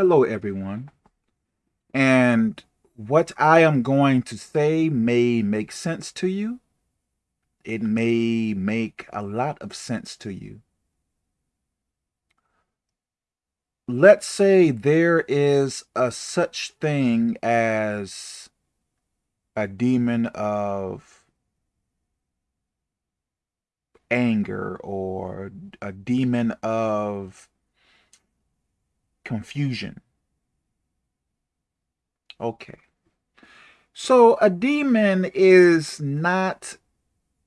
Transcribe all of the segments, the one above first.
Hello, everyone. And what I am going to say may make sense to you. It may make a lot of sense to you. Let's say there is a such thing as a demon of anger or a demon of confusion. Okay. So a demon is not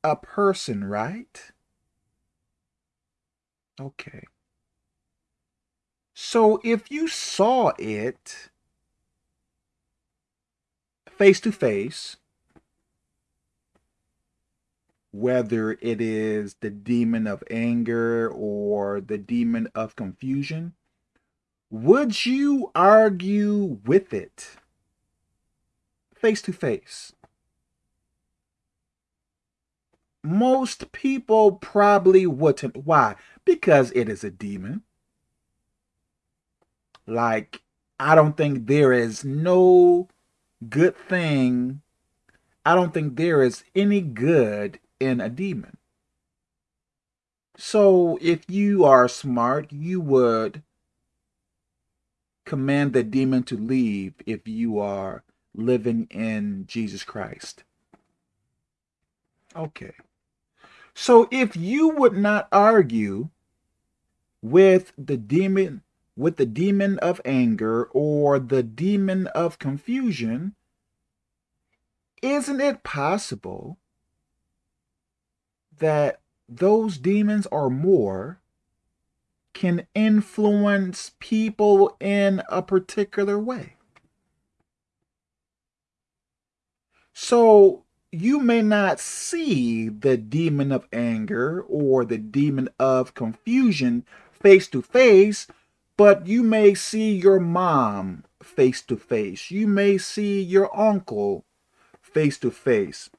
a person, right? Okay. So if you saw it face to face, whether it is the demon of anger or the demon of confusion, would you argue with it face to face? Most people probably wouldn't. Why? Because it is a demon. Like, I don't think there is no good thing. I don't think there is any good in a demon. So if you are smart, you would command the demon to leave if you are living in Jesus Christ. Okay. So if you would not argue with the demon with the demon of anger or the demon of confusion, isn't it possible that those demons are more can influence people in a particular way. So you may not see the demon of anger or the demon of confusion face to face, but you may see your mom face to face. You may see your uncle face to face.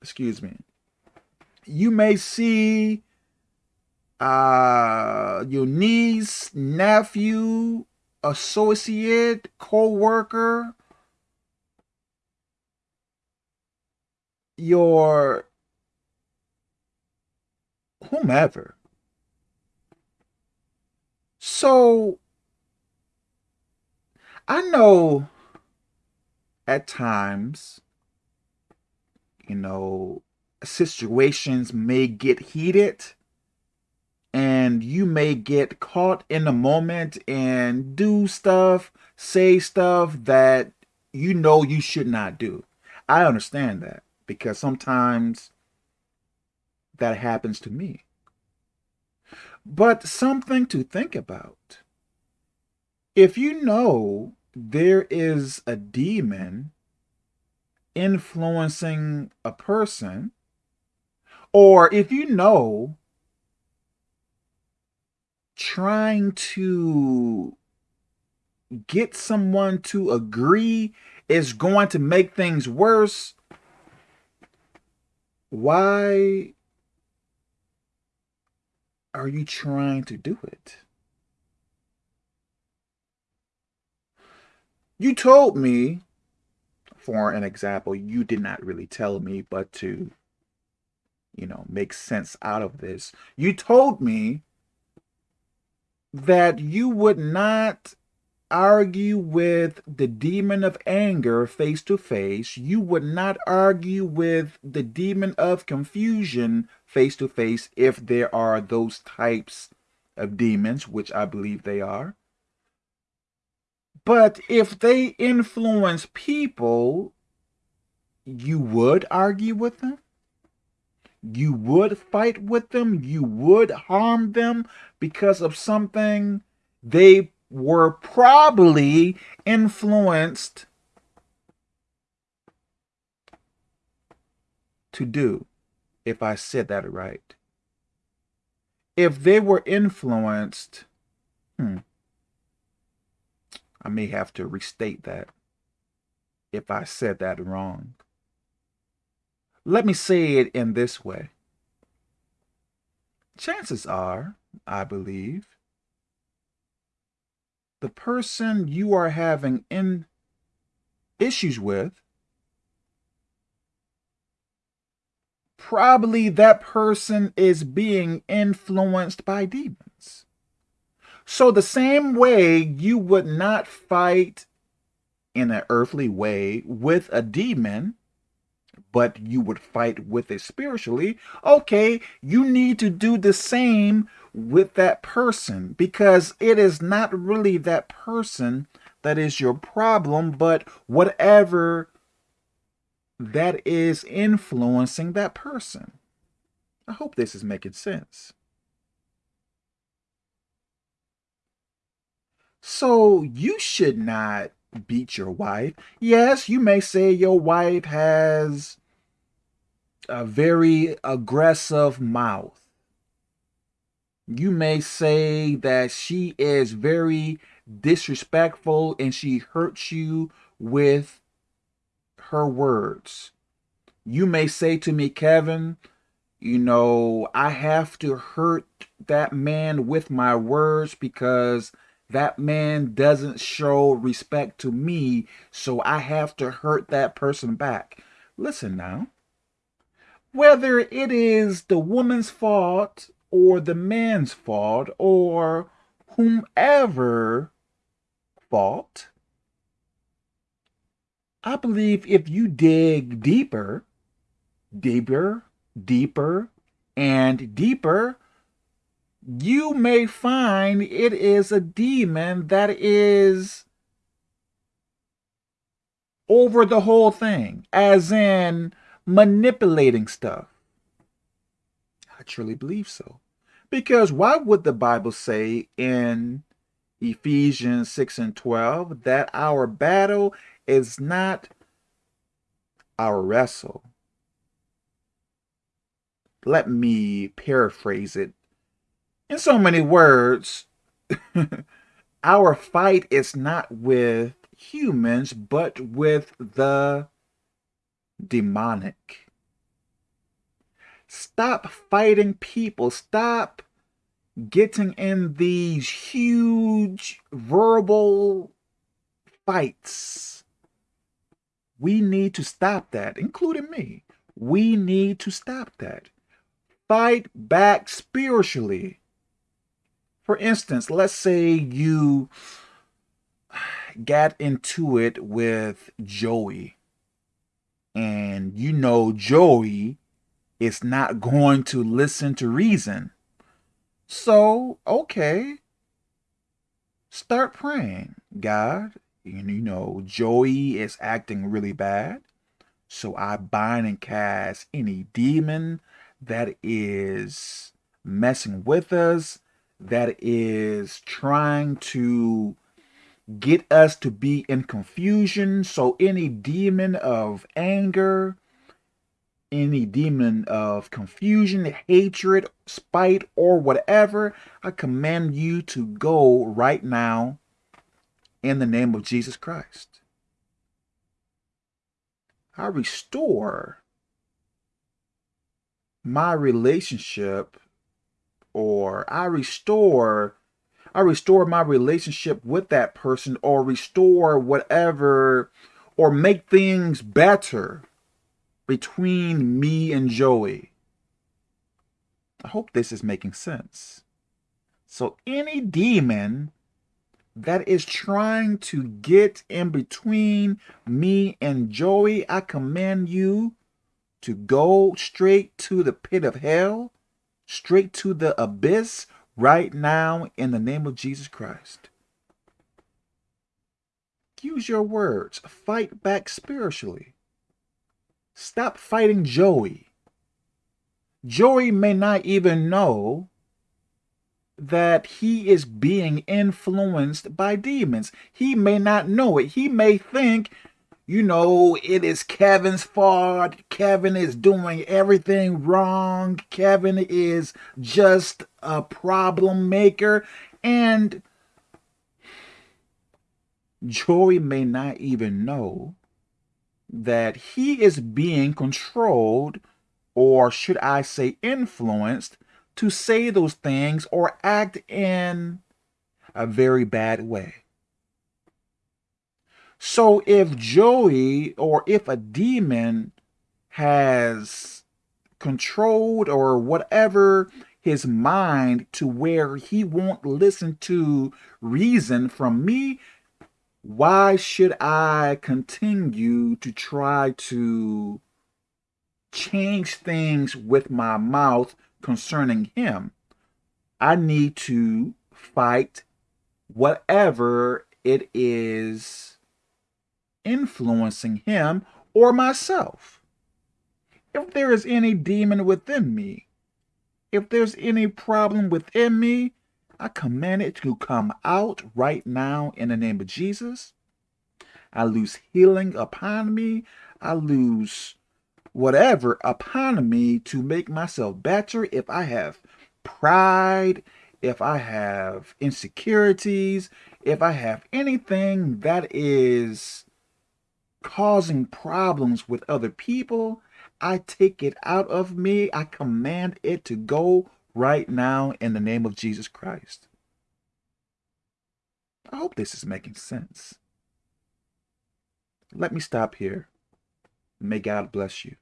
Excuse me. You may see uh, your niece, nephew, associate, co-worker, your whomever. So I know at times, you know, situations may get heated and you may get caught in the moment and do stuff, say stuff that you know you should not do. I understand that because sometimes that happens to me. But something to think about. If you know there is a demon influencing a person, or if you know trying to get someone to agree is going to make things worse, why are you trying to do it? You told me, for an example, you did not really tell me, but to, you know, make sense out of this, you told me that you would not argue with the demon of anger face to face. You would not argue with the demon of confusion face to face if there are those types of demons, which I believe they are. But if they influence people, you would argue with them? You would fight with them, you would harm them because of something they were probably influenced to do, if I said that right. If they were influenced, hmm, I may have to restate that if I said that wrong. Let me say it in this way. Chances are, I believe, the person you are having in issues with, probably that person is being influenced by demons. So the same way you would not fight in an earthly way with a demon, but you would fight with it spiritually, okay, you need to do the same with that person because it is not really that person that is your problem, but whatever that is influencing that person. I hope this is making sense. So you should not beat your wife. Yes, you may say your wife has a very aggressive mouth. You may say that she is very disrespectful and she hurts you with her words. You may say to me, Kevin, you know, I have to hurt that man with my words because that man doesn't show respect to me, so I have to hurt that person back. Listen now. Whether it is the woman's fault or the man's fault or whomever fault, I believe if you dig deeper, deeper, deeper, and deeper, you may find it is a demon that is over the whole thing, as in manipulating stuff. I truly believe so. Because why would the Bible say in Ephesians 6 and 12 that our battle is not our wrestle? Let me paraphrase it in so many words, our fight is not with humans, but with the demonic. Stop fighting people. Stop getting in these huge verbal fights. We need to stop that, including me. We need to stop that. Fight back spiritually. For instance, let's say you got into it with Joey and you know Joey is not going to listen to reason. So, okay, start praying. God, you know, Joey is acting really bad. So I bind and cast any demon that is messing with us that is trying to get us to be in confusion. So any demon of anger, any demon of confusion, hatred, spite, or whatever, I command you to go right now in the name of Jesus Christ. I restore my relationship or I restore I restore my relationship with that person or restore whatever or make things better between me and Joey. I hope this is making sense. So any demon that is trying to get in between me and Joey, I command you to go straight to the pit of hell straight to the abyss right now in the name of Jesus Christ. Use your words. Fight back spiritually. Stop fighting Joey. Joey may not even know that he is being influenced by demons. He may not know it. He may think you know, it is Kevin's fault. Kevin is doing everything wrong. Kevin is just a problem maker. And Joey may not even know that he is being controlled, or should I say influenced, to say those things or act in a very bad way. So if Joey or if a demon has controlled or whatever his mind to where he won't listen to reason from me, why should I continue to try to change things with my mouth concerning him? I need to fight whatever it is influencing him or myself. If there is any demon within me, if there's any problem within me, I command it to come out right now in the name of Jesus. I lose healing upon me. I lose whatever upon me to make myself better. If I have pride, if I have insecurities, if I have anything that is causing problems with other people, I take it out of me. I command it to go right now in the name of Jesus Christ. I hope this is making sense. Let me stop here. May God bless you.